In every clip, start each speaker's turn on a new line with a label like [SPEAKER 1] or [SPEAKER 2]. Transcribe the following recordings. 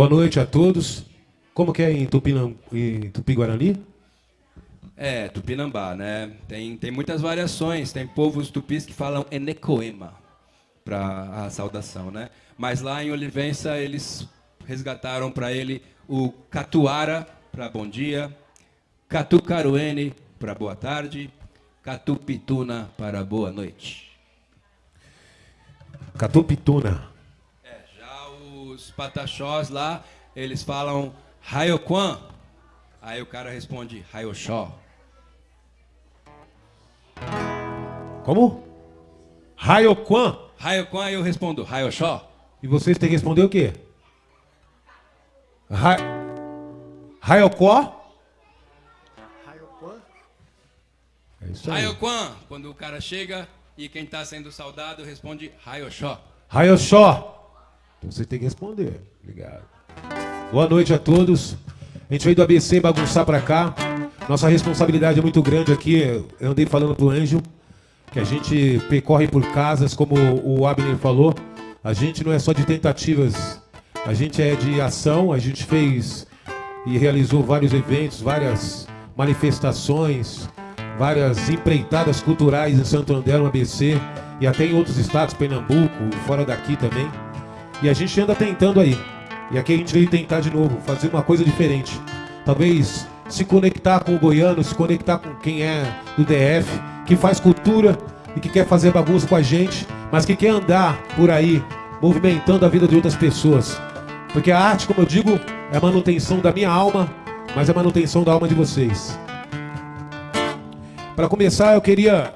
[SPEAKER 1] Boa noite a todos. Como que é em, Tupinam, em Tupi-Guarani?
[SPEAKER 2] É, Tupinambá, né? Tem, tem muitas variações. Tem povos tupis que falam Enecoema para a saudação, né? Mas lá em Olivença eles resgataram para ele o Catuara para bom dia, Catucaruene para boa tarde, Catupituna para boa noite.
[SPEAKER 1] Catupituna.
[SPEAKER 2] Os pataxós lá, eles falam Raioquan. Aí o cara responde Raioxó.
[SPEAKER 1] Como? Raioquan.
[SPEAKER 2] Raioquan, aí eu respondo Raioxó.
[SPEAKER 1] E vocês têm que responder o quê? Ra... Raioquó?
[SPEAKER 2] É isso aí. Raioquan, quando o cara chega e quem está sendo saudado responde Raioxó.
[SPEAKER 1] Raioxó. Então você tem que responder. Obrigado. Boa noite a todos. A gente veio do ABC bagunçar pra cá. Nossa responsabilidade é muito grande aqui. Eu andei falando pro Anjo que a gente percorre por casas, como o Abner falou. A gente não é só de tentativas, a gente é de ação. A gente fez e realizou vários eventos, várias manifestações, várias empreitadas culturais em Santo André, no ABC e até em outros estados, Pernambuco, fora daqui também. E a gente anda tentando aí. E aqui a gente veio tentar de novo, fazer uma coisa diferente. Talvez se conectar com o goiano, se conectar com quem é do DF, que faz cultura e que quer fazer bagunça com a gente, mas que quer andar por aí movimentando a vida de outras pessoas. Porque a arte, como eu digo, é a manutenção da minha alma, mas é a manutenção da alma de vocês. Para começar, eu queria.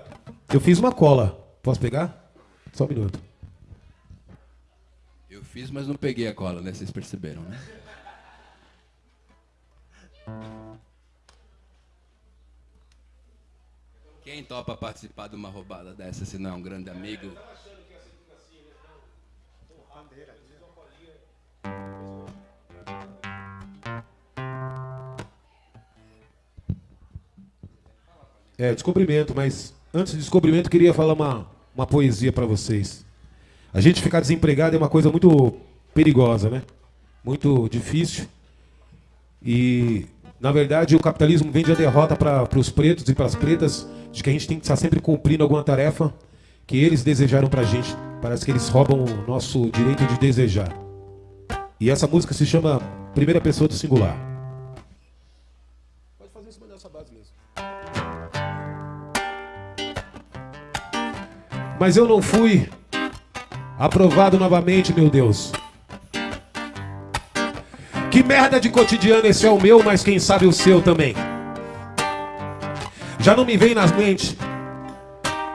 [SPEAKER 1] Eu fiz uma cola. Posso pegar? Só um minuto.
[SPEAKER 2] Fiz, mas não peguei a cola, né? Vocês perceberam, né? Quem topa participar de uma roubada dessa, se não é um grande amigo?
[SPEAKER 1] É, descobrimento, mas antes do descobrimento, queria falar uma, uma poesia para vocês. A gente ficar desempregado é uma coisa muito perigosa, né? Muito difícil. E, na verdade, o capitalismo vende a derrota para os pretos e para as pretas de que a gente tem que estar sempre cumprindo alguma tarefa que eles desejaram para a gente. Parece que eles roubam o nosso direito de desejar. E essa música se chama Primeira Pessoa do Singular. Pode fazer isso nessa base mesmo. Mas eu não fui aprovado novamente, meu Deus. Que merda de cotidiano esse é o meu, mas quem sabe o seu também. Já não me vem nas mentes.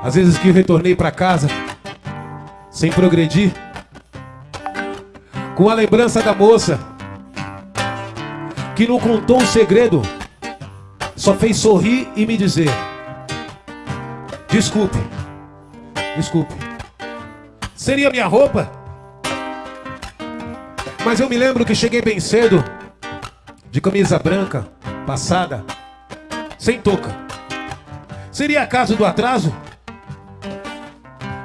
[SPEAKER 1] Às vezes que retornei para casa sem progredir, com a lembrança da moça que não contou um segredo, só fez sorrir e me dizer: Desculpe, desculpe. Seria minha roupa? Mas eu me lembro que cheguei bem cedo, de camisa branca, passada, sem touca. Seria acaso do atraso?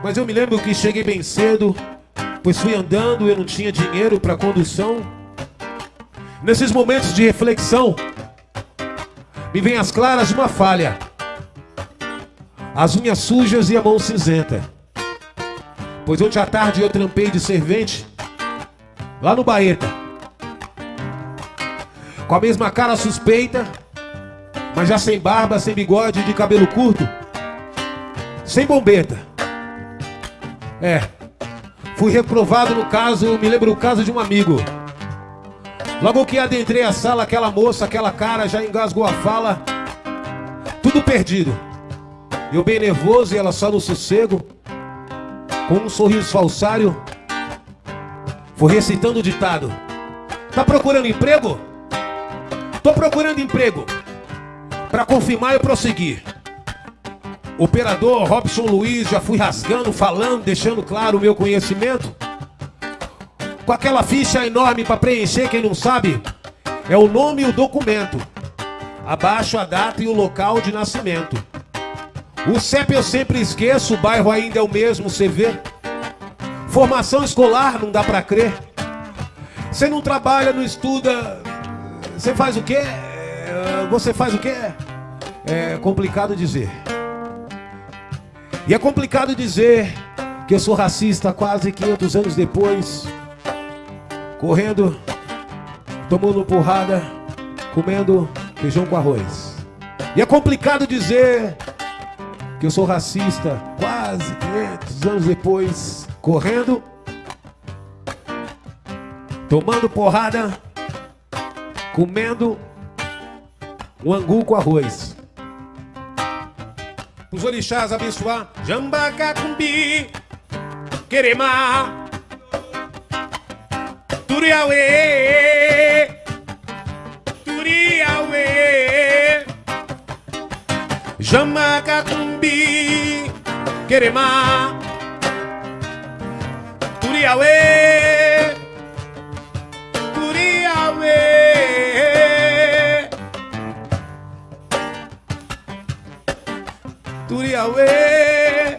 [SPEAKER 1] Mas eu me lembro que cheguei bem cedo, pois fui andando, eu não tinha dinheiro para condução. Nesses momentos de reflexão, me vem as claras uma falha, as unhas sujas e a mão cinzenta. Pois ontem à tarde eu trampei de servente lá no Baeta, com a mesma cara suspeita mas já sem barba, sem bigode, de cabelo curto, sem bombeta. É, fui reprovado no caso, me lembro o caso de um amigo. Logo que adentrei a sala, aquela moça, aquela cara já engasgou a fala, tudo perdido. Eu bem nervoso e ela só no sossego, com um sorriso falsário, foi recitando o ditado: Tá procurando emprego? Tô procurando emprego. Para confirmar e prosseguir. Operador Robson Luiz, já fui rasgando, falando, deixando claro o meu conhecimento. Com aquela ficha enorme para preencher, quem não sabe, é o nome e o documento. Abaixo a data e o local de nascimento. O CEP eu sempre esqueço, o bairro ainda é o mesmo, você vê. Formação escolar, não dá para crer. Você não trabalha, não estuda. Você faz o quê? Você faz o quê? É complicado dizer. E é complicado dizer que eu sou racista quase 500 anos depois, correndo, tomando porrada, comendo feijão com arroz. E é complicado dizer que eu sou racista quase 500 anos depois, correndo, tomando porrada, comendo um angu com arroz. Os orixás abençoar. Jambacacumbi, Queremá, Turiauê, Jambacacumbi, Queremá, Turiauê, Turiauê, Turiauê.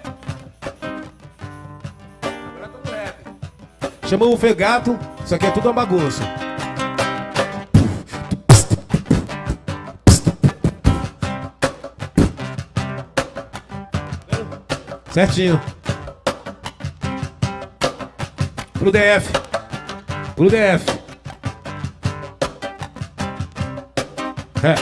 [SPEAKER 1] Chamou o Fegato, isso aqui é tudo uma bagunça. Certinho. Pro DF. Pro DF. É.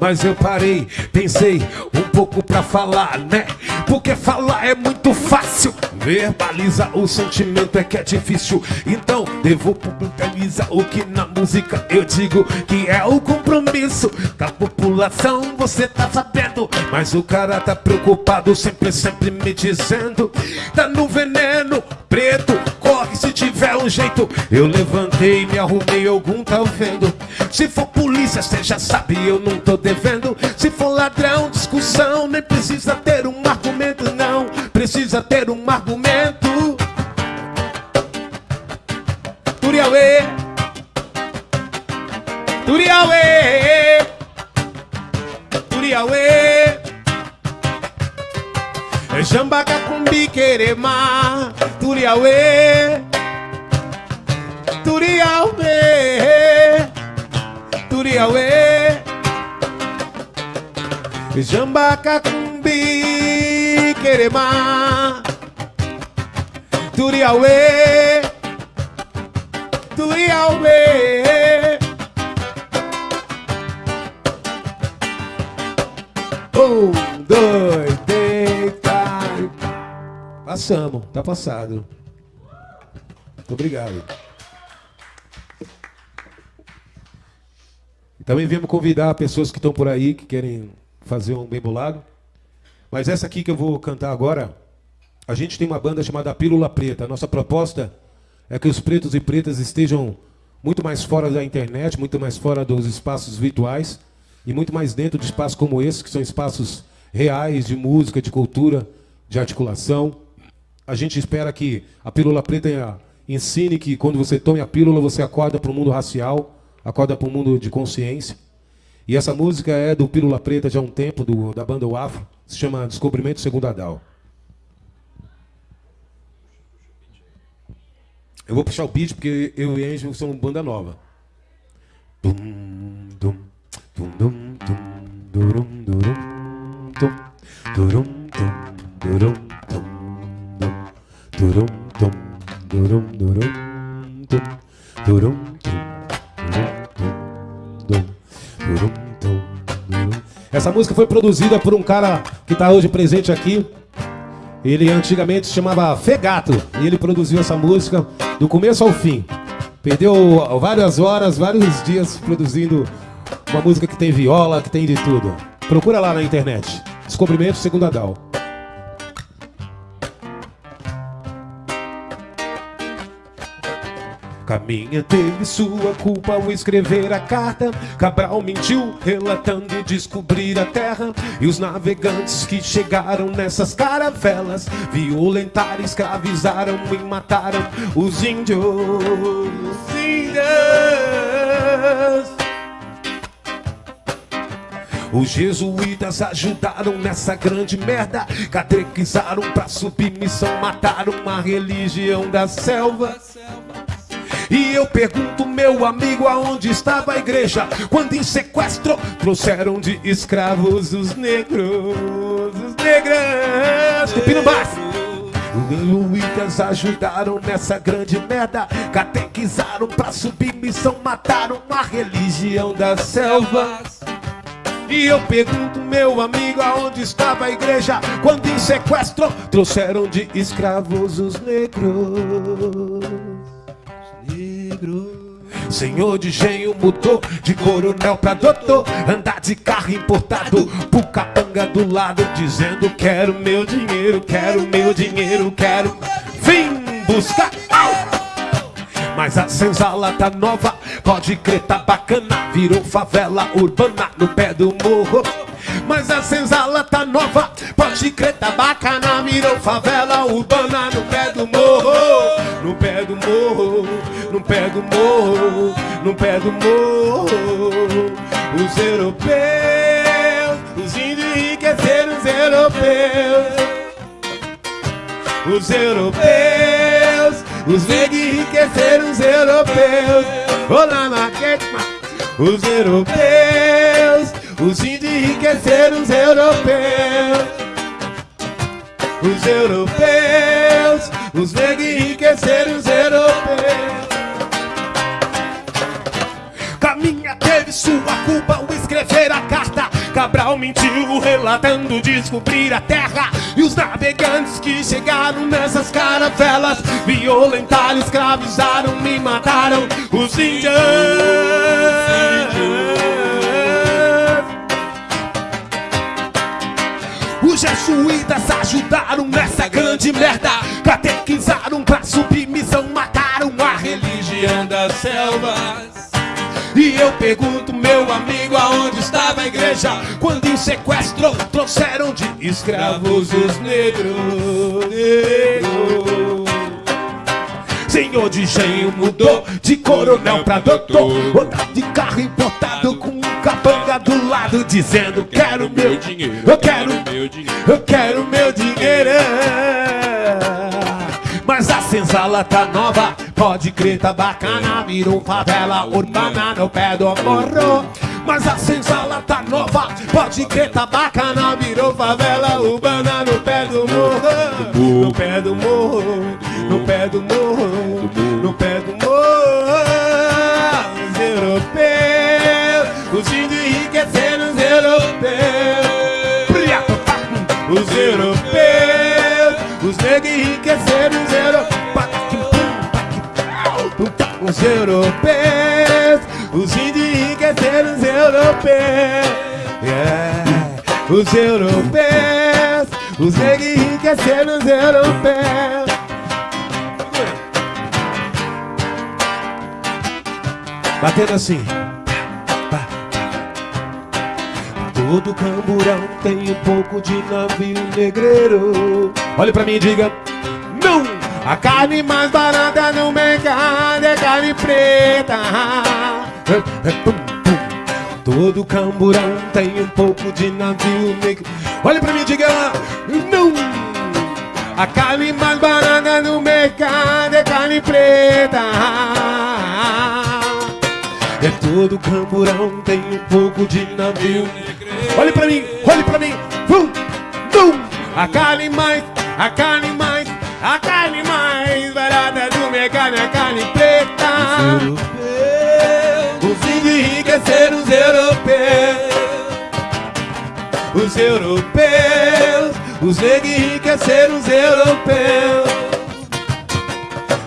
[SPEAKER 1] Mas eu parei, pensei um pouco pra falar, né? Porque falar é muito fácil. Verbaliza o sentimento é que é difícil. Então devo publicizar o que na música eu digo que é o compromisso da população. Você tá sabendo, mas o cara tá preocupado, sempre, sempre me dizendo: tá no veneno preto. Corre se tiver um jeito. Eu levantei, me arrumei, algum tá vendo. Se for polícia, cê já sabe, eu não tô devendo. Se for ladrão, discussão, nem precisa ter. Precisa ter um argumento. Turiauê. Turiauê. Turiauê. Jambaca cumbi querema. Turiauê. Turiauê. Turiauê. Jambaca cumbi querema. Turiauê. Turiauê. Um, dois, três. Passamos, tá passado. Muito obrigado. Também viemos convidar pessoas que estão por aí, que querem fazer um bem bolado. Mas essa aqui que eu vou cantar agora, a gente tem uma banda chamada Pílula Preta. A nossa proposta é que os pretos e pretas estejam muito mais fora da internet, muito mais fora dos espaços virtuais e muito mais dentro de espaços como esse, que são espaços reais de música, de cultura, de articulação. A gente espera que a Pílula Preta ensine que quando você tome a pílula, você acorda para o mundo racial, acorda para o mundo de consciência. E essa música é do Pílula Preta já há um tempo, do, da banda O Afro, se chama Descobrimento Segundo Adal. Eu vou puxar o beat porque eu e Angel somos banda nova. Dum, dum, dum, dum, dum, durum, durum, dum, durum, dum, durum, dum, durum, dum, durum, durum, durum, durum, dum, durum. Essa música foi produzida por um cara que está hoje presente aqui. Ele antigamente se chamava Fegato e ele produziu essa música do começo ao fim. Perdeu várias horas, vários dias produzindo uma música que tem viola, que tem de tudo. Procura lá na internet. Descobrimento segundo Adal. Caminha teve sua culpa ao escrever a carta. Cabral mentiu, relatando descobrir a terra. E os navegantes que chegaram nessas caravelas violentaram, escravizaram e mataram os índios. Os índios. Os jesuítas ajudaram nessa grande merda. Catequizaram pra submissão, mataram uma religião da selva. E eu pergunto, meu amigo, aonde estava a igreja? Quando em sequestro trouxeram de escravos os negros, os negros. Tupino Baixo. Luítas ajudaram nessa grande merda Catequizaram pra submissão Mataram a religião das selvas e eu pergunto, meu amigo, aonde estava a igreja quando em sequestro trouxeram de escravos os? Negros. Senhor de engenho mudou de coronel pra doutor Andar de carro importado pro capanga do lado Dizendo quero meu dinheiro, quero meu dinheiro, quero Vim buscar. Mas a senzala tá nova, pode crer, tá bacana Virou favela urbana no pé do morro Mas a senzala tá nova, pode crer, tá bacana Virou favela urbana no pé do morro No pé do morro, no pé do morro No pé do morro Os europeus, os índios enriqueceram os europeus Os europeus os negros enriqueceram os europeus. Olá na Os europeus. Os índios enriqueceram os europeus. Os europeus. Os negros enriqueceram os europeus. Caminha teve sua culpa ao escrever a carta Cabral mentiu relatando descobrir a terra E os navegantes que chegaram nessas caravelas Violentaram, escravizaram e mataram os índios Os jesuítas ajudaram nessa grande merda Catequizaram pra submissão, mataram a religião das selvas e eu pergunto, meu amigo, aonde estava a igreja? Quando em sequestro trouxeram de escravos os negros. Senhor de engenho mudou de coronel pra doutor. Andar de carro importado com capanga do lado, dizendo: Quero meu dinheiro, eu quero meu dinheiro, eu quero meu dinheiro. Mas a senzala tá nova, pode crer, tá bacana Virou favela urbana no pé do morro. Mas a senzala tá nova, pode crer, tá bacana Virou favela urbana no pé do morro. No pé do morro, no pé do morro No pé do morro. Os europeus, Os europeus, os negros enriqueceram os europeus os europeus, os índios enriqueceram os europeus. Yeah. Os europeus, os negros enriqueceram os europeus. Batendo assim. Todo camburão tem um pouco de navio negreiro. Olhe pra mim e diga: Não! A carne mais barata no mercado é carne preta. Todo camburão tem um pouco de navio negro. Olha pra mim e diga não. A carne mais barata no mercado é carne preta. É todo camburão tem um pouco de navio. Olhe pra mim, olhe pra mim. Vum, vum. A carne mais, a carne mais a carne mais barata do mercado é a carne preta. Os enriqueceram os europeus. Os europeus, os enriqueceram os europeus.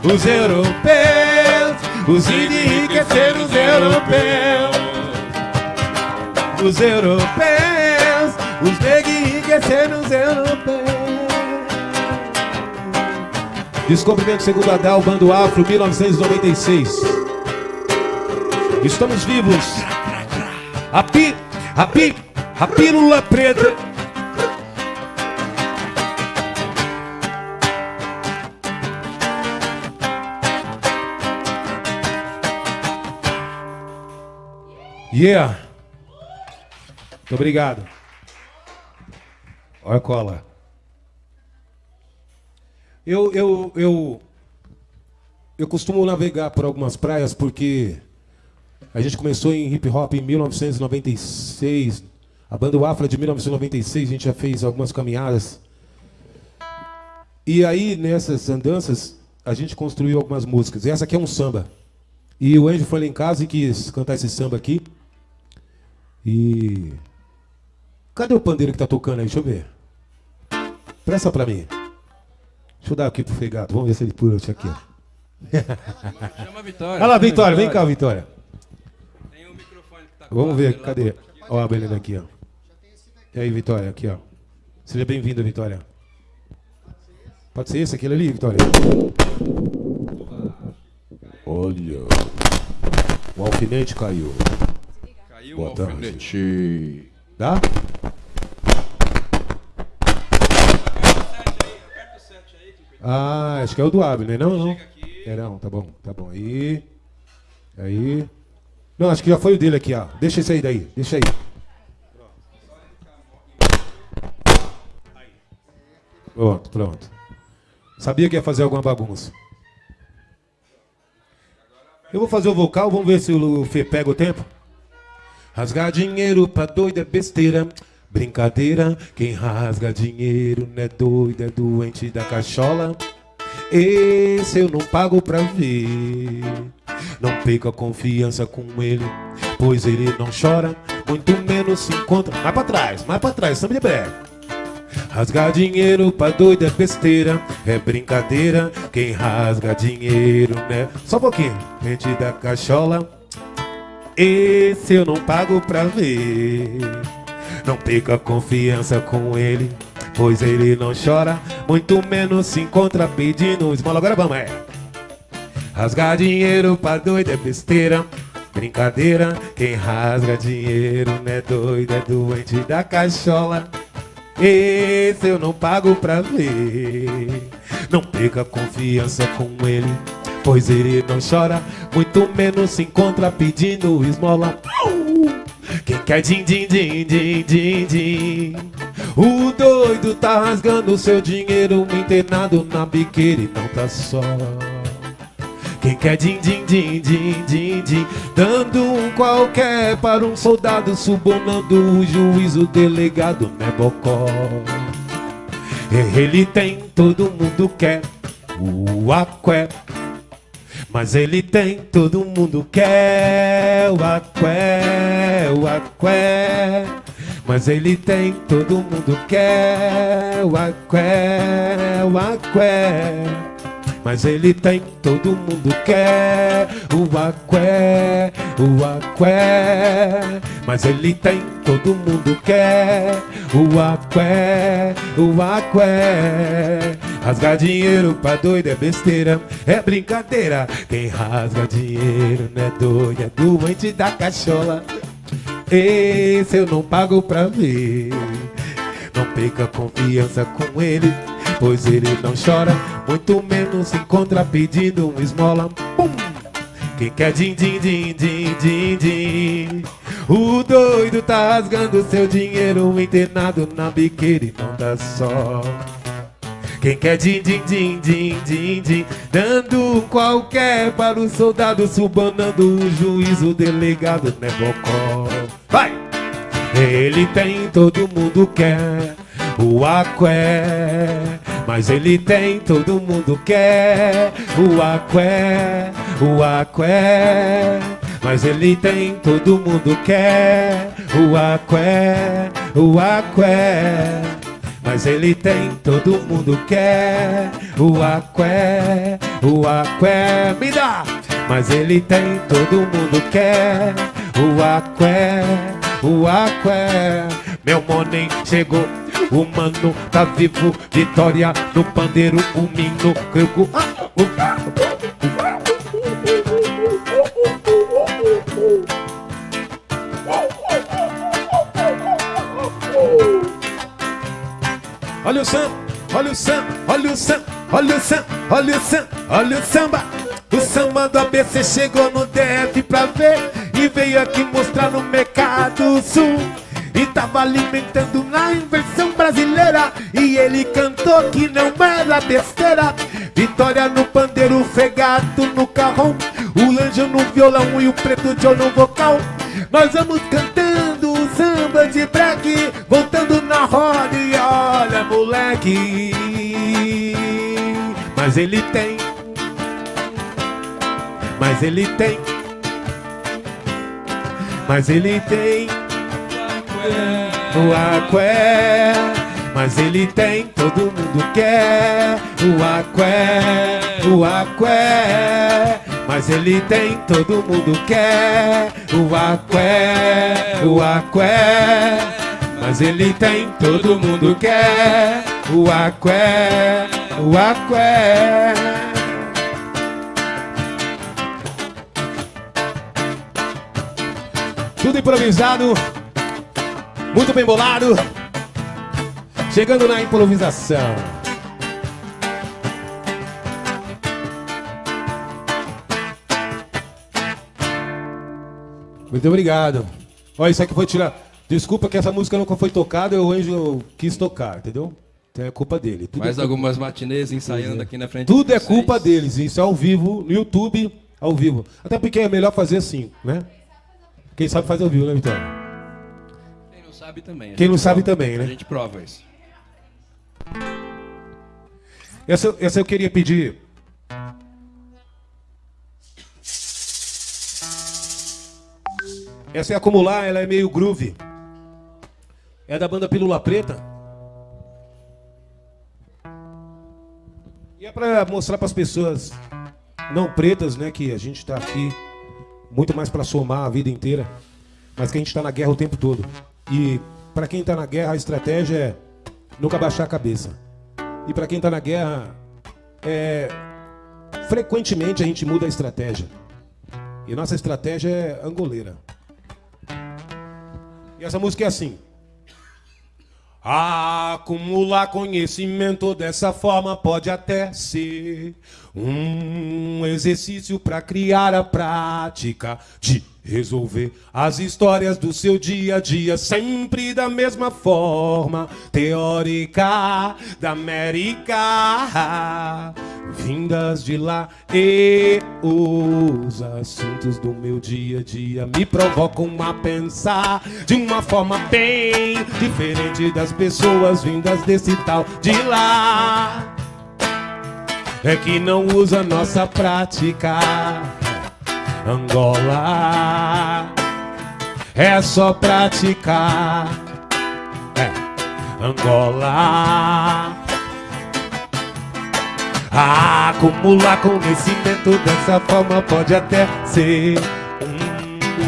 [SPEAKER 1] Os europeus, os enriqueceram os europeus. Os europeus, os negros enriqueceram os europeus. Descobrimento segundo Adal, Bando Afro, 1996. Estamos vivos. A pi, a pi, a pílula preta. Yeah. Muito obrigado. Olha cola. Eu, eu, eu, eu costumo navegar por algumas praias porque a gente começou em hip hop em 1996. A banda Afra de 1996, a gente já fez algumas caminhadas. E aí, nessas andanças, a gente construiu algumas músicas. E essa aqui é um samba. E o Anjo foi lá em casa e quis cantar esse samba aqui. E. Cadê o pandeiro que tá tocando aí? Deixa eu ver. Presta pra mim. Deixa eu dar aqui pro Fegato. Vamos ver se ele pula aqui.
[SPEAKER 2] Chama a Vitória.
[SPEAKER 1] Olha lá, Vitória. Vem cá, Vitória.
[SPEAKER 2] Tem um microfone que tá
[SPEAKER 1] Vamos ver,
[SPEAKER 2] lá,
[SPEAKER 1] cadê? Ó a Belena aqui, ó. E aí, Vitória, aqui, ó. Seja bem-vinda, Vitória. Pode ser esse, aquele ali, Vitória? Olha. O alfinete caiu.
[SPEAKER 2] Caiu
[SPEAKER 1] Boa
[SPEAKER 2] o
[SPEAKER 1] tarde.
[SPEAKER 2] alfinete.
[SPEAKER 1] Dá?
[SPEAKER 2] Aperta o 7 aí, que
[SPEAKER 1] Ah, acho que é o do Abner, não, não?
[SPEAKER 2] Aqui.
[SPEAKER 1] É não, tá bom, tá bom. Aí. Aí. Não, acho que já foi o dele aqui, ó. Deixa esse aí daí, deixa aí. Pronto, pronto. Sabia que ia fazer alguma bagunça. Eu vou fazer o vocal, vamos ver se o Fê pega o tempo. Rasgar dinheiro pra doido é besteira. Brincadeira, quem rasga dinheiro não é doido, é doente da cachola. Esse eu não pago pra ver. Não perca confiança com ele, pois ele não chora, muito menos se encontra. Mais pra trás, mais pra trás, samba de breve. Rasgar dinheiro pra doido é besteira, é brincadeira. Quem rasga dinheiro, né? Só um pouquinho, gente da cachola. Esse eu não pago pra ver. Não perca confiança com ele, pois ele não chora, muito menos se encontra pedindo esmola. Agora vamos, é. Rasgar dinheiro pra doido é besteira. Brincadeira, quem rasga dinheiro não é doido, é doente da cachola. Esse eu não pago pra ver. Não perca confiança com ele, pois ele não chora, muito menos se encontra pedindo esmola. Quer din din din din din din. O doido tá rasgando seu dinheiro internado na biqueira e não tá só. Quem quer din din din din din din Dando um qualquer para um soldado Subornando o juiz, o delegado Né bocó? Ele tem, todo mundo quer O aqué mas ele tem, todo mundo quer o aqué, o aqué. Mas ele tem, todo mundo quer o aqué, o aqué. Mas ele tem, todo mundo quer o aqué, o aqué. Mas ele tem, todo mundo quer o aqué, o aqué. Rasgar dinheiro pra doido é besteira, é brincadeira. Quem rasga dinheiro não é doido, é doente da cachola. Esse eu não pago pra ver. Não perca confiança com ele, pois ele não chora, muito menos encontra pedindo um esmola. Pum! Quem quer din din din din din din O doido tá rasgando seu dinheiro internado na biqueira e não dá só. Quem quer din din din din din din Dando qualquer para o soldado Subanando o juiz, o delegado né bocó Vai! Ele tem, todo mundo quer o aqué Mas ele tem, todo mundo quer. O aqué O aqué. Mas ele tem, todo mundo quer. O aqué O aqué. Mas ele tem, todo mundo quer. O aqué, o aqué, me dá. Mas ele tem, todo mundo quer. O aqué, o aqué. Meu money chegou, o mano tá vivo, vitória no pandeiro, o mino, crego. Ah, ah, Olha o samba, olha o samba, olha o samba, olha o samba, olha o samba, olha o samba. O samba do ABC chegou no DF pra ver e veio aqui mostrar no Mercado Sul. E tava alimentando na inversão brasileira. E ele cantou que não era besteira. Vitória no pandeiro, fegato no carrão. O lanjo no violão e o preto de no vocal. Nós vamos cantando samba de break Voltando na roda e olha moleque. Mas ele tem. Mas ele tem. Mas ele tem O aqué mas ele tem, todo mundo quer o aqué, o aqué. Mas ele tem, todo mundo quer o aqué, o aqué. Mas ele tem, todo mundo quer o aqué, o aqué. Tudo improvisado, muito bem bolado. Chegando na improvisação. Muito obrigado. Olha, isso aqui foi tirar. Desculpa que essa música nunca foi tocada, o Anjo quis tocar, entendeu? Então é culpa dele.
[SPEAKER 2] Tudo Mais
[SPEAKER 1] é
[SPEAKER 2] algumas matinês ensaiando é. aqui na frente.
[SPEAKER 1] Tudo é culpa deles, isso é ao vivo, no YouTube, ao vivo. Até porque é melhor fazer assim, né? Quem sabe fazer ao vivo, né, Vitória?
[SPEAKER 2] Quem não sabe também.
[SPEAKER 1] Quem não prova, sabe também, né?
[SPEAKER 2] A gente prova isso.
[SPEAKER 1] Essa, essa eu queria pedir. Essa é acumular, ela é meio groove. É da banda Pílula Preta. E é para mostrar para as pessoas não pretas, né, que a gente está aqui muito mais para somar a vida inteira, mas que a gente está na guerra o tempo todo. E para quem está na guerra, a estratégia é nunca baixar a cabeça. E para quem está na guerra, é, frequentemente a gente muda a estratégia. E nossa estratégia é angoleira. E essa música é assim. Acumular conhecimento dessa forma pode até ser um exercício para criar a prática de resolver as histórias do seu dia a dia, sempre da mesma forma teórica da América, vindas de lá e os assuntos do meu dia a dia me provocam a pensar de uma forma bem diferente das pessoas vindas desse tal de lá. É que não usa nossa prática Angola é só praticar. É, Angola. Acumular conhecimento dessa forma pode até ser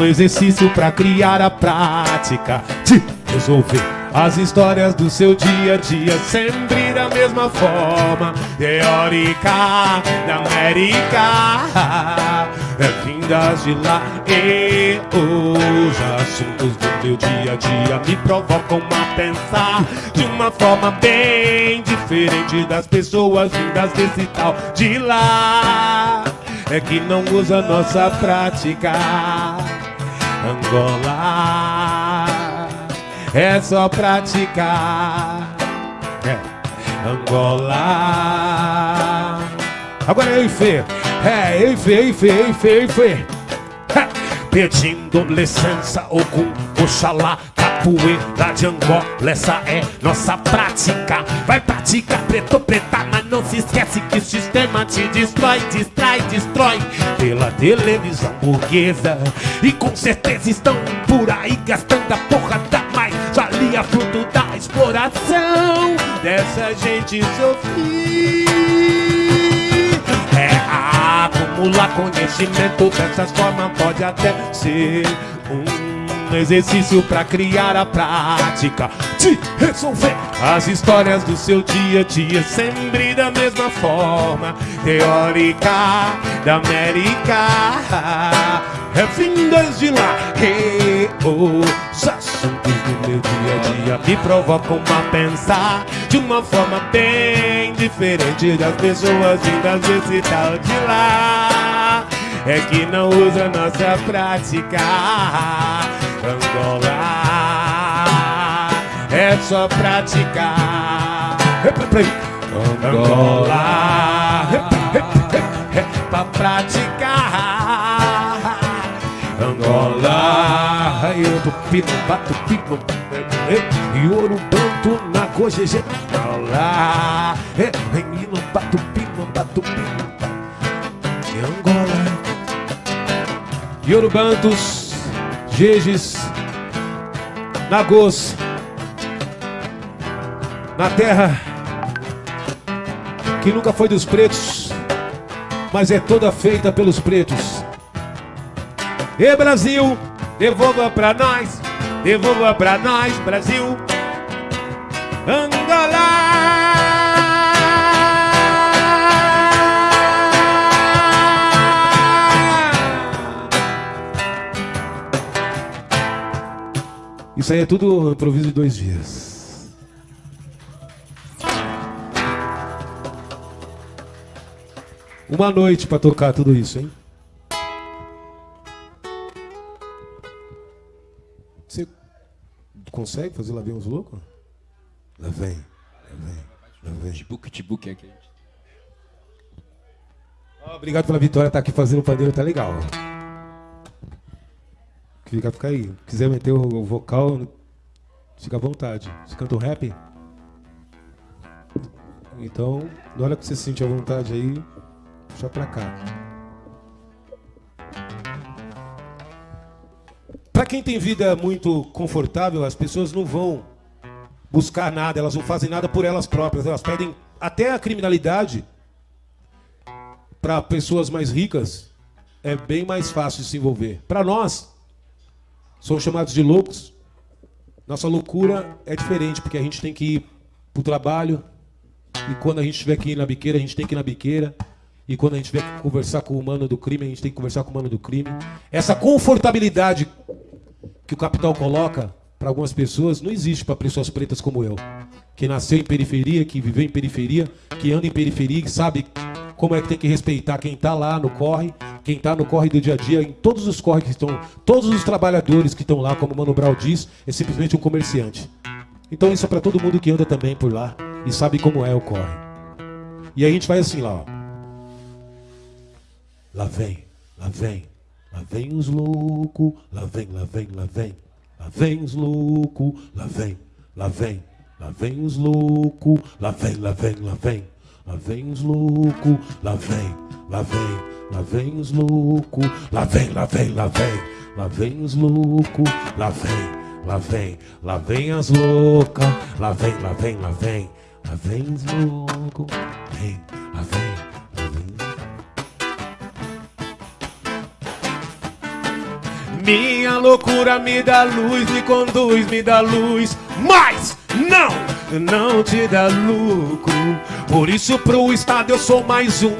[SPEAKER 1] um exercício para criar a prática de resolver as histórias do seu dia a dia, sempre da mesma forma, teórica da América, é vindas de lá e os assuntos do meu dia a dia me provocam a pensar de uma forma bem diferente das pessoas vindas desse tal de lá. É que não usa nossa prática, Angola é só praticar. É. Angola. Agora eu e Fê. É, eu e Fê, eu e Fê, eu e Fê, eu e Fê. Pedindo licença com Oxalá Capoeira de Angola, essa é nossa prática Vai praticar preto, preta, mas não se esquece que o sistema te destrói, distrai, destrói Pela televisão burguesa E com certeza estão por aí gastando a porra da valia Fruto da exploração. Dessa gente sofrida acumular conhecimento dessas formas pode até ser um exercício para criar a prática de resolver as histórias do seu dia a dia, sempre da mesma forma teórica da América. É vindas de lá. E os assuntos dia me provocam a pensar de uma forma bem diferente das pessoas vindas desse tal de lá. É que não usa nossa prática. Angola é só praticar. Angola pra praticar. Angola, eu do pino, bato pino, e ouro banto na cojeje. Angola, em mino, bato pino, bato pino, Angola. Yorubantos, Jejes, Nagôs, na terra que nunca foi dos pretos, mas é toda feita pelos pretos. E Brasil, devolva pra nós, devolva pra nós, Brasil. Angola. Isso aí é tudo improviso de dois dias. Uma noite para tocar tudo isso, hein? Consegue fazer lá vem os loucos? Lá vem, lá vem, lá vem.
[SPEAKER 2] Tibuque, tibuque aqui.
[SPEAKER 1] Obrigado pela vitória, tá aqui fazendo o pandeiro, tá legal. Fica, fica aí. Quiser meter o vocal, fica à vontade. Você canta um rap? Então, na hora que você se sentir à vontade aí, puxa pra cá. Pra quem tem vida muito confortável, as pessoas não vão buscar nada, elas não fazem nada por elas próprias. Elas pedem até a criminalidade para pessoas mais ricas é bem mais fácil se envolver. Para nós, somos chamados de loucos. Nossa loucura é diferente, porque a gente tem que ir para o trabalho, e quando a gente estiver aqui na biqueira, a gente tem que ir na biqueira. E quando a gente tiver que conversar com o humano do crime, a gente tem que conversar com o humano do crime. Essa confortabilidade que o capital coloca para algumas pessoas não existe para pessoas pretas como eu. Que nasceu em periferia, que viveu em periferia, que anda em periferia, que sabe como é que tem que respeitar quem está lá no corre quem está no corre do dia a dia, em todos os corres que estão, todos os trabalhadores que estão lá, como o Mano Brown diz, é simplesmente um comerciante. Então isso é para todo mundo que anda também por lá e sabe como é o corre. E aí a gente vai assim lá, ó. Lá vem, lá vem, lá vem os loucos, lá vem, lá vem, lá vem, lá vem os loucos, lá vem, lá vem, lá vem os loucos, lá vem, lá vem, lá vem, lá vem os loucos, lá vem, lá vem. Lá vem os loucos, lá vem, lá vem, lá vem, lá vem os loucos, lá vem, lá vem, lá vem as loucas, lá vem, lá vem, lá vem, lá vem os loucos, vem, lá vem, Minha loucura me dá luz, me conduz, me dá luz, mas não, não te dá lucro. Por isso pro estado eu sou mais um.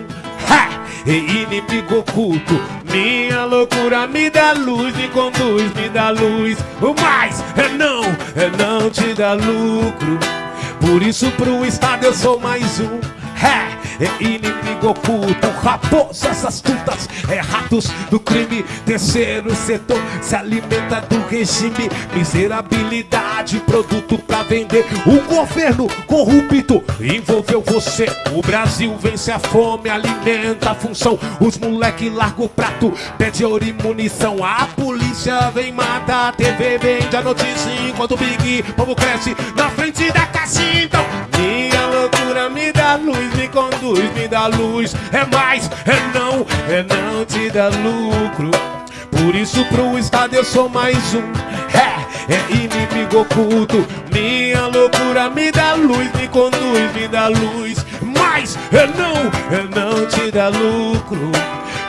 [SPEAKER 1] Ha! e inimigo oculto. Minha loucura me dá luz, me conduz, me dá luz. É não, não te dá lucro. Por isso pro estado eu sou mais um. É, é inimigo oculto, raposas astutas, é ratos do crime. Terceiro setor se alimenta do regime, miserabilidade, produto pra vender. O governo corrupto envolveu você. O Brasil vence a fome, alimenta a função. Os moleque larga o prato, pede ouro e munição. A polícia vem matar, a TV vende a notícia enquanto o Big povo cresce na frente da caixinha. Então, dá luz, me conduz, me dá luz. É mais, é não, é não te dá lucro. Por isso pro estado eu sou mais um. É, é inimigo oculto. Minha loucura me dá luz, me conduz, me dá luz. Mas é não, é não te dá lucro.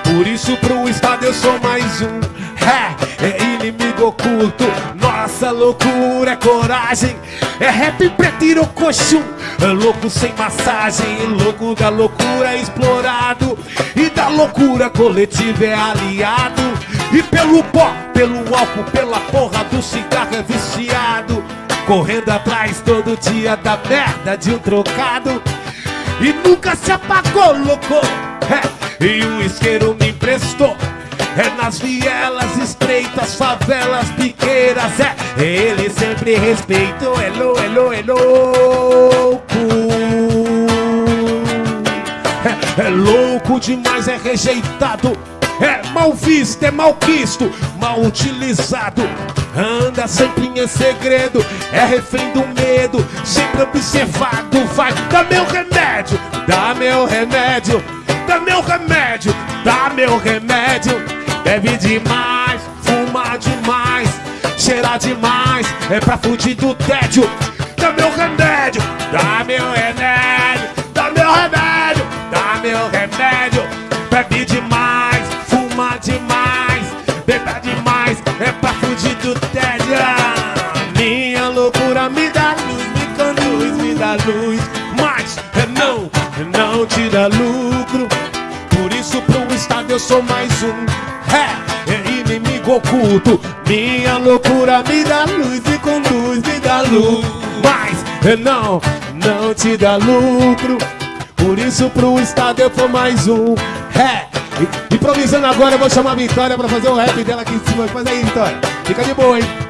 [SPEAKER 1] Por isso pro estado eu sou mais um. É, é inimigo oculto. Nossa loucura é coragem. É rap preto e coxum. É louco sem massagem. Louco da loucura explorado. E da loucura coletiva é aliado. E pelo pó, pelo álcool, pela porra do cigarro é viciado. Correndo atrás todo dia da merda de um trocado. E nunca se apagou, louco. É, e o isqueiro me emprestou. É nas vielas estreitas, favelas piqueiras, é Ele sempre respeitou, é louco, é é louco é, É louco demais, é rejeitado. É mal visto, é mal quisto, mal utilizado. Anda sempre em segredo, é refém do medo, sempre observado. Vai, dá meu remédio, dá meu remédio, dá meu remédio, dá meu remédio. Bebe demais, fuma demais, cheira demais, é pra fugir do tédio. Dá meu remédio, dá meu remédio, dá meu remédio, dá meu remédio. Bebe demais, fuma demais, beba demais, é pra fugir do tédio. Minha loucura me dá luz, me conduz, me dá luz. Mas é não, é não te dá lucro. Eu sou mais um. É, é inimigo oculto. Minha loucura me dá luz, me conduz, me dá luz. Mas não, não te dá lucro. Por isso pro estado eu for mais um. É, improvisando agora eu vou chamar a Vitória pra fazer o rap dela aqui em cima. Faz aí, Vitória. Fica de boa, hein?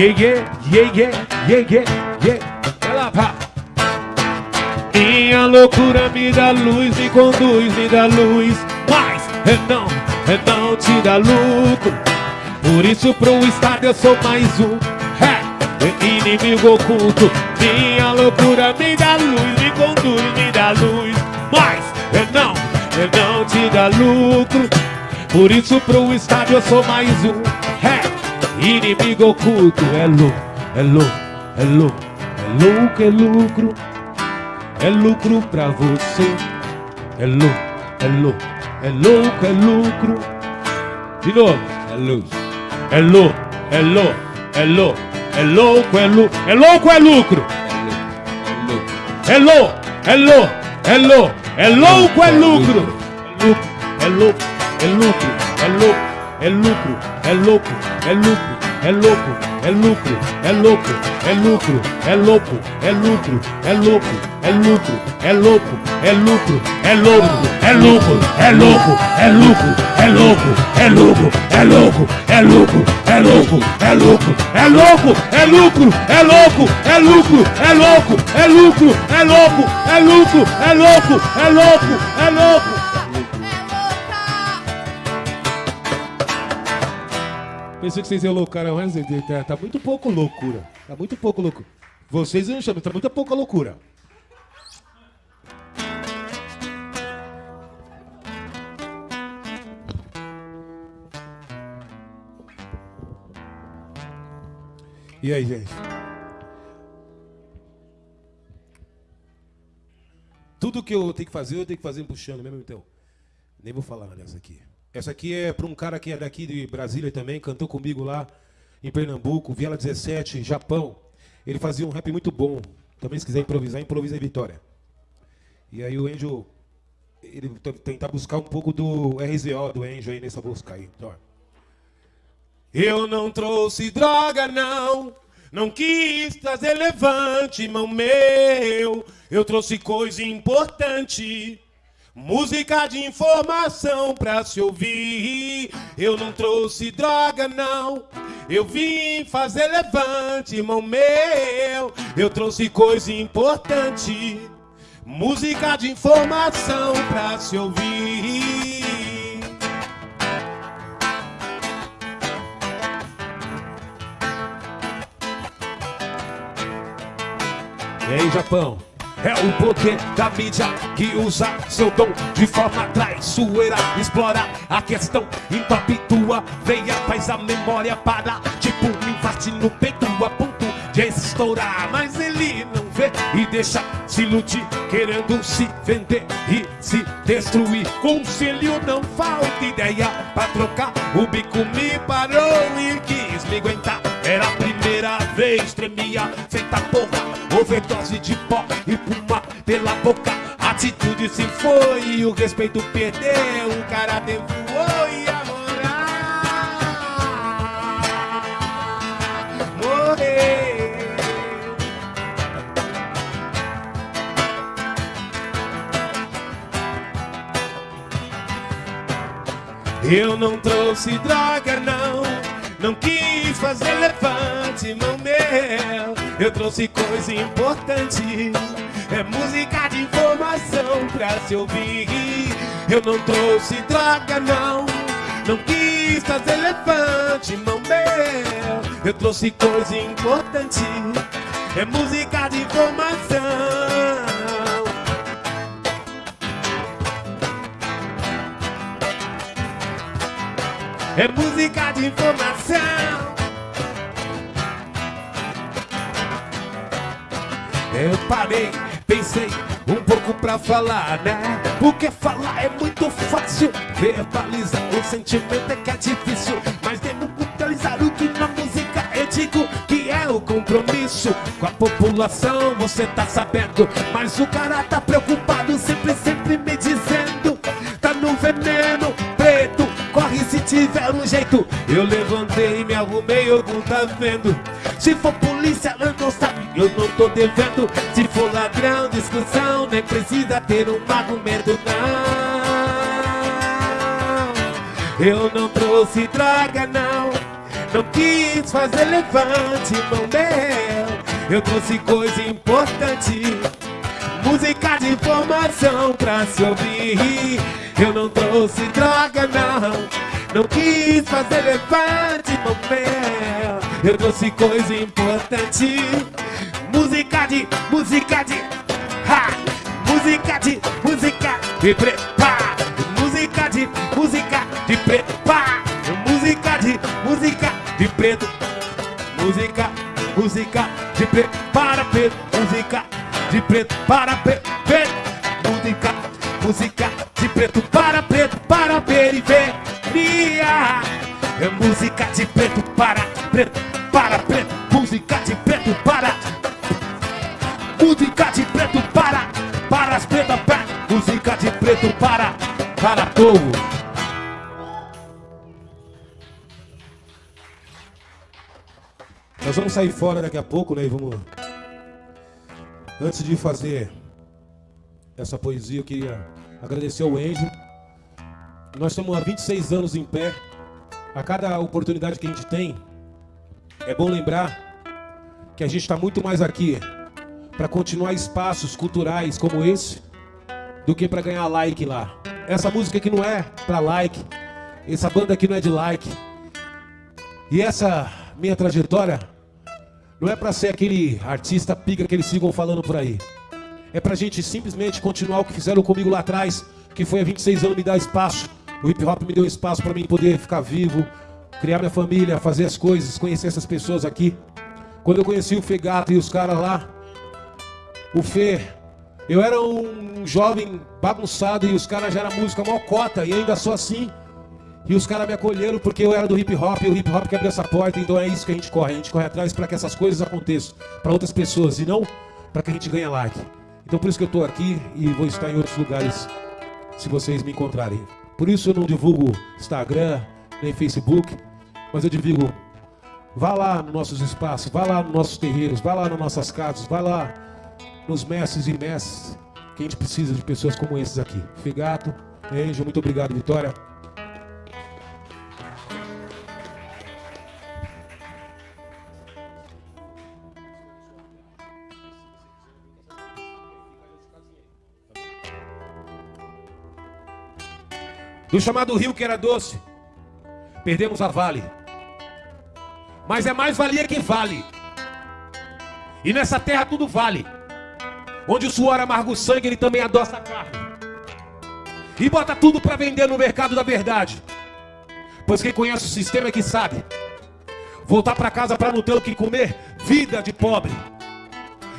[SPEAKER 1] Yeah, yeah, yeah, yeah, yeah, yeah, yeah. Lá, pá. Minha loucura me dá luz, me conduz, me dá luz. Mas é não, é não te dá lucro. Por isso pro estado eu sou mais um. É, inimigo oculto. Minha loucura me dá luz, me conduz, me dá luz. Mas é não, é não te dá lucro. Por isso pro estado eu sou mais um. É, inimigo oculto. É louco, é louco, é louco, é louco, é lucro. É lucro pra você. É louco, é louco, é louco, é lucro. De novo.
[SPEAKER 2] É luz.
[SPEAKER 1] É louco, é louco, é louco, é louco, é lucro. É louco, é lucro.
[SPEAKER 2] É luz. É luz.
[SPEAKER 1] É louco, é louco, é louco, é louco, é lucro. É louco, é lucro, é louco, é lucro, é louco, é lucro, é louco, é lucro, é louco, é lucro, é louco, é lucro, é louco, é lucro, é louco, é lucro, é louco, é louco, é louco, é lucro, é louco, é louco, é louco, é lucro, é louco, é lucro, é louco, é lucro, é louco, é lucro, é louco, é lucro, é louco, é é louco, é louco, é louco. Pensei que vocês iam loucar, mas tá, tá muito pouco loucura. Tá muito pouco loucura. Vocês não chamam, tá muito pouca loucura. E aí, gente? Tudo que eu tenho que fazer, eu tenho que fazer puxando mesmo, então. Nem vou falar nessa aqui. Essa aqui é para um cara que é daqui de Brasília também, cantou comigo lá em Pernambuco, Viela 17, Japão. Ele fazia um rap muito bom. Também se quiser improvisar, improvisa em Vitória. E aí o Angel, ele tentar buscar um pouco do RZO do Angel aí nessa busca aí. Então, eu não trouxe droga, não. Não quis trazer levante, irmão meu. Eu trouxe coisa importante. Música de informação pra se ouvir. Eu não trouxe droga, não. Eu vim fazer levante, irmão meu. Eu trouxe coisa importante. Música de informação pra se ouvir. Ei, Japão. É o poder da mídia que usa seu dom de forma traiçoeira. Explora a questão, entope tua veia, faz a memória parar. Tipo um infarte no peito a ponto de estourar. Mas ele não vê e deixa se iludir, querendo se vender e se destruir. Conselho não falta ideia pra trocar. O bico me parou e quis me aguentar. Era a primeira vez, tremia, feita porra overdose de pó e puma pela boca. Atitude se foi, o respeito perdeu, o caráter voou e a moral morreu. Eu não trouxe droga, não. Não quis fazer levante, meu meu. Eu trouxe coisa importante. É música de informação pra se ouvir. Eu não trouxe droga, não. Não quis fazer levante, meu meu. Eu trouxe coisa importante. É música de informação. É música de informação. Eu parei, pensei um pouco pra falar, né? Porque falar é muito fácil, verbalizar o sentimento é que é difícil. Mas democratizar o que na música eu digo que é o compromisso com a população, você tá sabendo. Mas o cara tá preocupado, sempre, sempre me dizendo: tá no veneno tiver um jeito. Eu levantei, me arrumei, não tá vendo. Se for polícia, eu não sabe, eu não tô devendo. Se for ladrão, discussão, nem precisa ter um argumento, não. Eu não trouxe droga, não. Não quis fazer levante, irmão meu. Eu trouxe coisa importante. Música de informação pra se ouvir. Eu não trouxe droga, não. Não quis fazer levante, irmão meu. Eu trouxe coisa importante. Música de, música de, ha! Música de, música de prepara. Música de, música de prepara. Música de, música de preto. Música, música de preto para preto. Música de preto para preto. Música, música de preto para preto para É música de preto para preto para preto. Música de preto para. Música de preto para. Para as pretas para. Música de preto para. Para povo. Nós vamos sair fora daqui a pouco, né? E vamos. Antes de fazer essa poesia, eu queria agradecer ao Enjo. Nós estamos há 26 anos em pé. A cada oportunidade que a gente tem, é bom lembrar que a gente está muito mais aqui para continuar espaços culturais como esse do que para ganhar like lá. Essa música aqui não é para like, essa banda aqui não é de like. E essa minha trajetória não é para ser aquele artista pica que eles ficam falando por aí. É pra gente simplesmente continuar o que fizeram comigo lá atrás, que foi há 26 anos me dar espaço. O hip hop me deu espaço para mim poder ficar vivo, criar minha família, fazer as coisas, conhecer essas pessoas aqui. Quando eu conheci o Fê Gato e os caras lá, o Fê, eu era um jovem bagunçado e os caras já eram música mó cota e ainda sou assim. E os caras me acolheram porque eu era do hip hop, e o hip hop que abriu essa porta, então é isso que a gente corre. A gente corre atrás para que essas coisas aconteçam para outras pessoas e não para que a gente ganhe like. Então por isso que eu tô aqui e vou estar em outros lugares se vocês me encontrarem. Por isso eu não divulgo Instagram, nem Facebook, mas eu divulgo. Vá lá nos nossos espaços, vá lá nos nossos terreiros, vá lá nas nossas casas, vá lá nos mestres e mestres, que a gente precisa de pessoas como esses aqui. Figato, Angel, muito obrigado, Vitória. Do chamado rio que era doce, perdemos a vale. Mas é mais valia que vale. E nessa terra tudo vale. Onde o suor amarga o sangue, ele também adoça a carne. E bota tudo para vender no mercado da verdade. Pois quem conhece o sistema é que sabe. Voltar para casa para não ter o que comer, vida de pobre.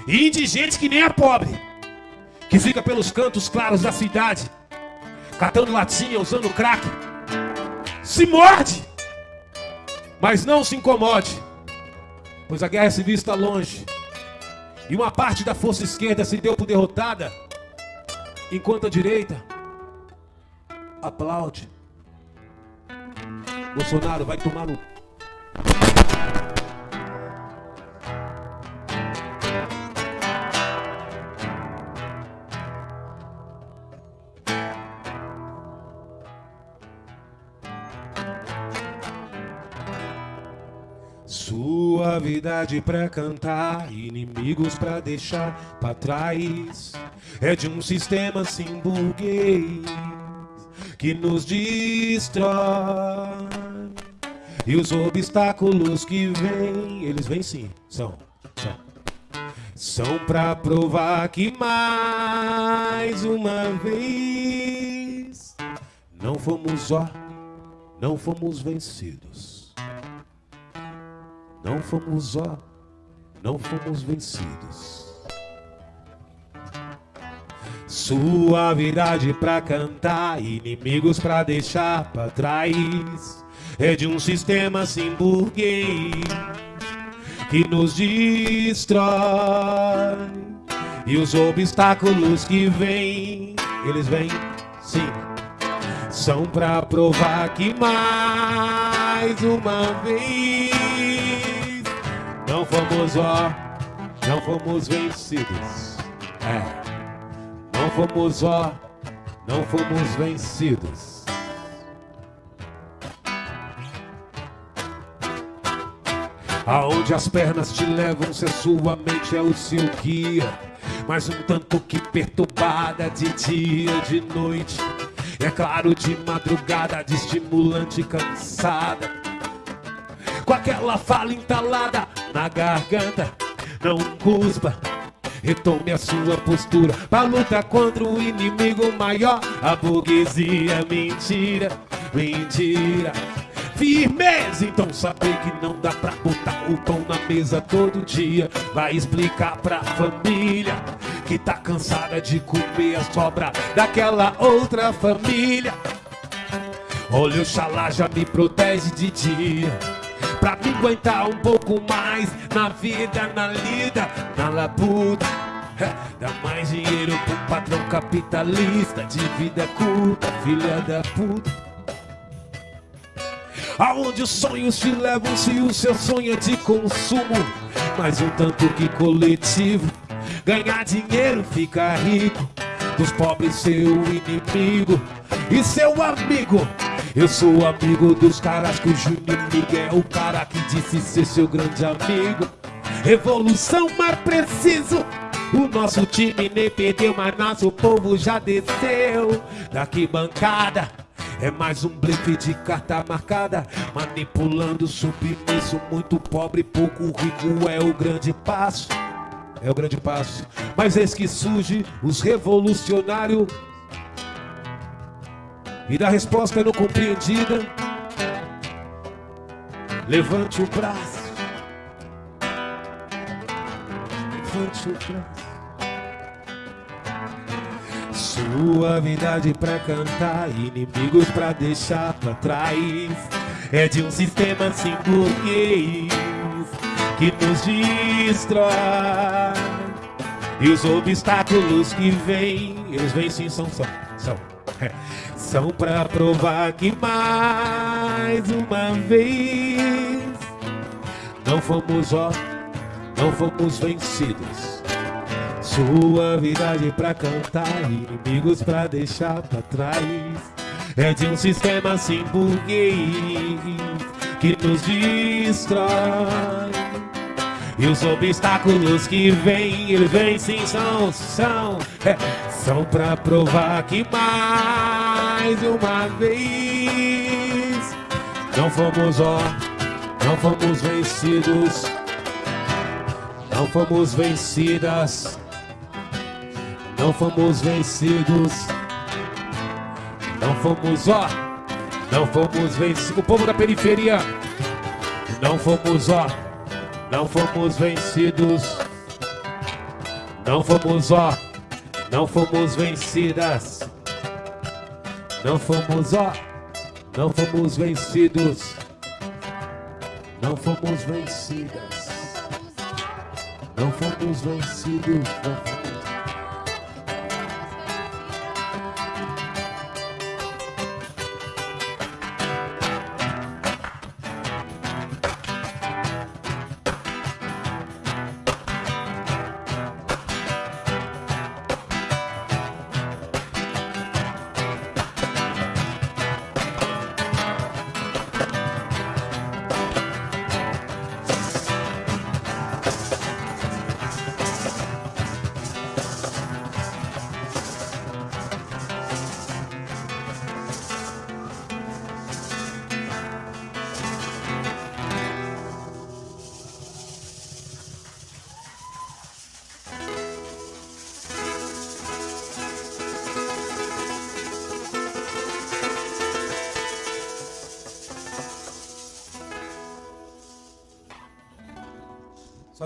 [SPEAKER 1] E indigente que nem é pobre. Que fica pelos cantos claros da cidade catando latinha, usando crack. Se morde, mas não se incomode, pois a guerra civil está longe. E uma parte da força esquerda se deu por derrotada, enquanto a direita aplaude. Bolsonaro vai tomar no Suavidade pra cantar, inimigos pra deixar pra trás. É de um sistema assim burguês que nos destrói. E os obstáculos que vêm, eles vêm sim, são, são. São pra provar que mais uma vez não fomos ó, não fomos vencidos. Não fomos ó, não fomos vencidos. Suavidade pra cantar, inimigos pra deixar pra trás. É de um sistema assim burguês que nos destrói. E os obstáculos que vêm, eles vêm, sim, são pra provar que mais uma vez não fomos ó, não fomos vencidos. É. Não fomos ó, não fomos vencidos. Aonde as pernas te levam, se a sua mente é o seu guia. Mas um tanto que perturbada de dia, de noite. É claro, de madrugada, de estimulante cansada. Com aquela fala entalada, na garganta. Não cuspa, retome a sua postura pra lutar contra o inimigo maior. A burguesia, mentira, mentira. Firmeza, então saber que não dá pra botar o pão na mesa todo dia. Vai explicar pra família que tá cansada de comer a sobra daquela outra família. Olha, o xalá já me protege de dia pra me aguentar um pouco mais na vida, na lida, na labuta. É, dá mais dinheiro pro patrão capitalista de vida curta, filha da puta. Aonde os sonhos te levam se o seu sonho é de consumo, mas um tanto que coletivo. Ganhar dinheiro, ficar rico, dos pobres seu inimigo e seu amigo eu sou amigo dos caras que o Júnior Miguel é o cara que disse ser seu grande amigo. Revolução mais preciso. O nosso time nem perdeu, mas nosso povo já desceu. Daqui bancada. É mais um blefe de carta marcada Manipulando submisso Muito pobre, pouco rico É o grande passo É o grande passo Mas eis que surge os revolucionários e da resposta não compreendida, levante o braço. Levante o braço. Suavidade pra cantar, inimigos pra deixar pra trás. É de um sistema sem burguês que nos destrói. E os obstáculos que vêm, eles vêm sim, são, são, são. São pra provar que mais uma vez não fomos, ó, não fomos vencidos. Suavidade pra cantar, inimigos pra deixar pra trás. É de um sistema sem burguês que nos destrói. E os obstáculos que vêm, eles vêm sim, são, são, é, são pra provar que mais uma vez não fomos, ó, não fomos vencidos, não fomos vencidas, não fomos vencidos, não fomos, ó, não fomos vencidos. O povo da periferia, não fomos, ó. Não fomos vencidos. Não fomos, ó. Não fomos vencidas. Não fomos, ó. Não fomos vencidos. Não fomos vencidas. Não fomos vencidos. Não fomos...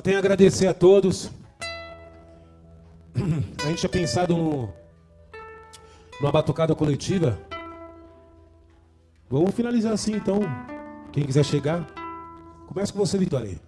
[SPEAKER 1] tenho a agradecer a todos. A gente tinha pensado no, numa batucada coletiva. Vamos finalizar assim então. Quem quiser chegar, começa com você, Vitória.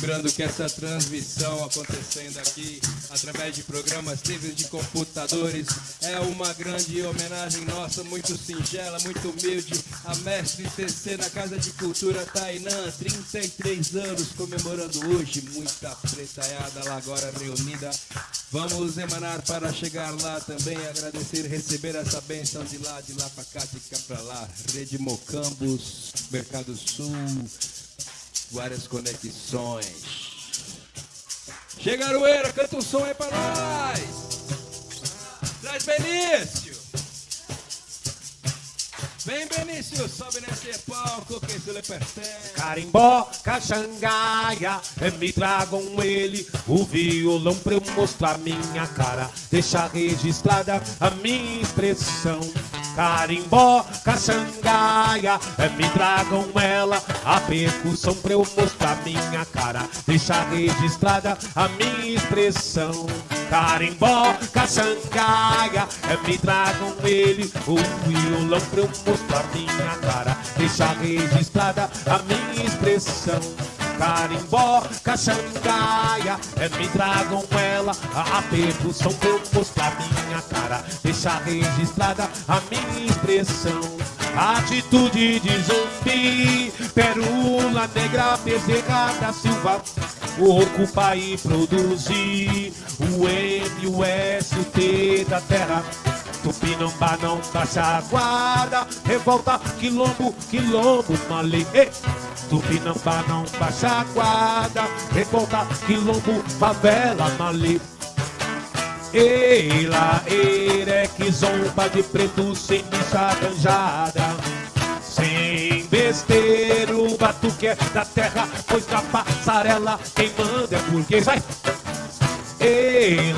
[SPEAKER 2] Lembrando que essa transmissão acontecendo aqui através de programas livres de computadores é uma grande homenagem nossa, muito singela, muito humilde, a mestre TC na Casa de Cultura Tainã, 33 anos comemorando hoje, muita pretaiada lá agora reunida. Vamos emanar para chegar lá também, agradecer, receber essa benção de lá, de lá para cá, de cá para lá. Rede Mocambos, Mercado Sul, várias conexões. Chega Aroeira, canta um som aí pra nós. Traz Benício. Vem Benício, sobe nesse palco que isso lhe pertence.
[SPEAKER 1] Carimbó, caxangaia, é, me tragam ele, o violão pra eu mostrar minha cara, deixar registrada a minha expressão. Carimbó, caxangaia, é, me tragam ela, a percussão pra eu mostrar minha cara, deixar registrada a minha expressão. Carimbó, caxangaia, é, me tragam ele, o violão pra eu mostrar minha cara, deixar registrada a minha expressão. Carimbó, caxangaia, é, me tragam ela, a percussão pra eu mostrar minha cara, deixar registrada a minha expressão. Atitude de zumbi, perula negra, bezerra da Silva, ocupar e produzir o M, o S, o T da terra. Tupinambá não baixa a guarda, revolta, quilombo, quilombo, malê. Tupinambá não baixa a guarda, revolta, quilombo, favela, malê. Ei, lá, é que zomba de preto sem bicha. Sem besteira, o batuque é da terra, pois na passarela quem manda é burguês. Vai! Ei,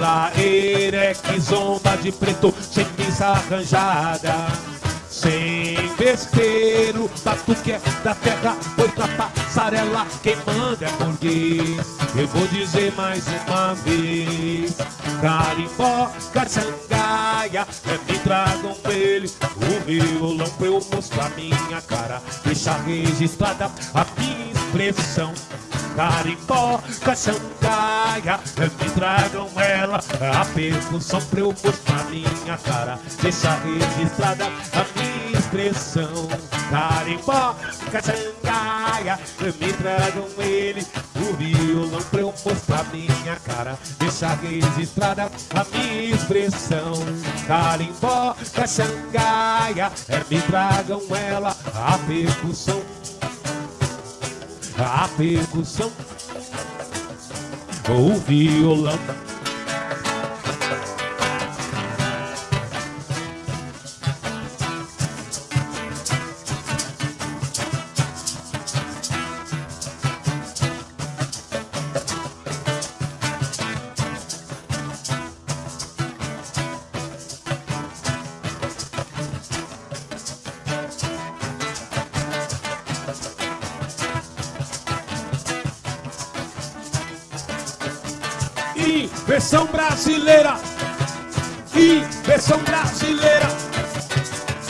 [SPEAKER 1] é que zomba de preto sem bicha arranjada. Sem besteiro, batuque é da terra, pois na passarela quem manda é burguês. Eu vou dizer mais uma vez: Carimbó, Caxangaia, é, me tragam ele o violão pra eu mostrar minha cara. Deixa registrada a minha expressão. Carimbó, Caxangaia, é, me tragam ela a percussão pra eu mostrar minha cara. Deixa registrada a minha expressão. Carimbó, Caxangaia, me tragam ele o violão pra eu mostrar minha cara. Deixa registrada a minha expressão. Carimbó, Caxangaia, é, me tragam ela a percussão a percussão, o violão. E versão brasileira. E versão brasileira.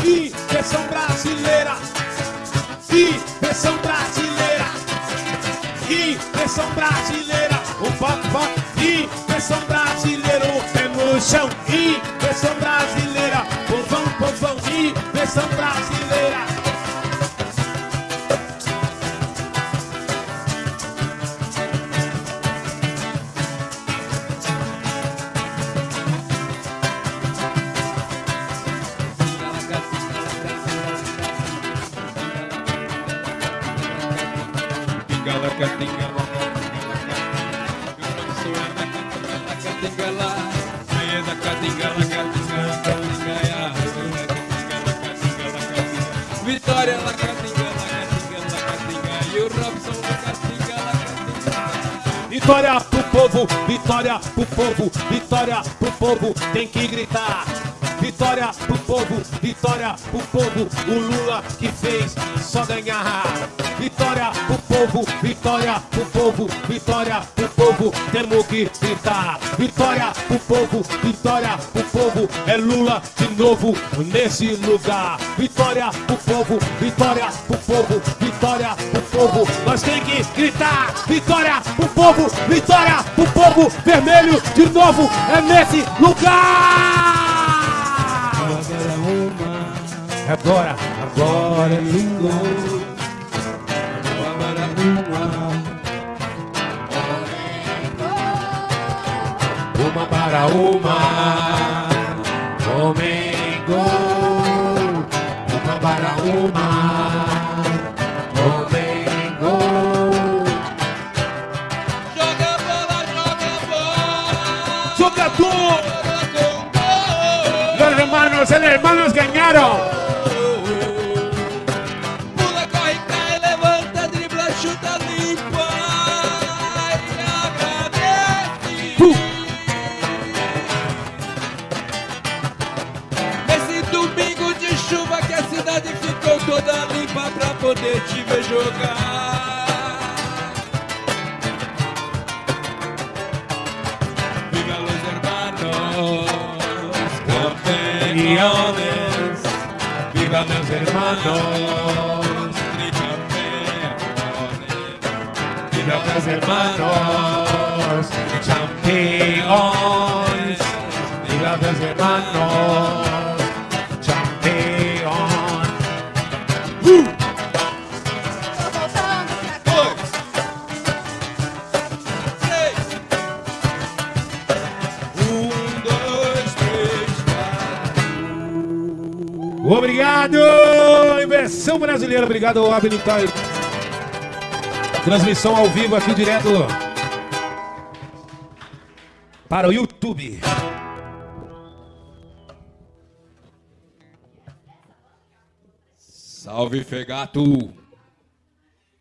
[SPEAKER 1] E versão brasileira. E versão brasileira. E versão brasileira. O papá. E versão brasileira. O pé no chão. E versão brasileira. Povão, povão. E versão brasileira.
[SPEAKER 2] Vitória, Lacatinga, Lacatinga, Lacatinga. E o Robson, Lacatinga, Lacatinga.
[SPEAKER 1] Vitória pro povo, vitória pro povo, vitória pro povo, tem que gritar. Vitória pro povo, vitória pro povo, o Lula que fez só ganhar. Vitória pro povo, vitória pro povo, vitória pro povo, temos que gritar. Vitória pro povo, vitória pro povo, é Lula de novo nesse lugar. Vitória pro povo, vitória pro povo, vitória pro povo, nós tem que gritar. Vitória pro povo, vitória pro povo, vermelho de novo é nesse lugar. Agora, agora é lindo. Uma para uma, Flamengo. Uma para uma, Flamengo.
[SPEAKER 2] Joga bola, joga bola.
[SPEAKER 1] Jogador, los hermanos, hermanos ganaron.
[SPEAKER 2] Viva los hermanos, campeones.
[SPEAKER 1] Viva meus hermanos,
[SPEAKER 2] tricampeones.
[SPEAKER 1] viva meus hermanos, obrigado, Inversão Brasileira, obrigado ao Abinital. Transmissão ao vivo aqui direto para o YouTube.
[SPEAKER 2] Salve, Fegato!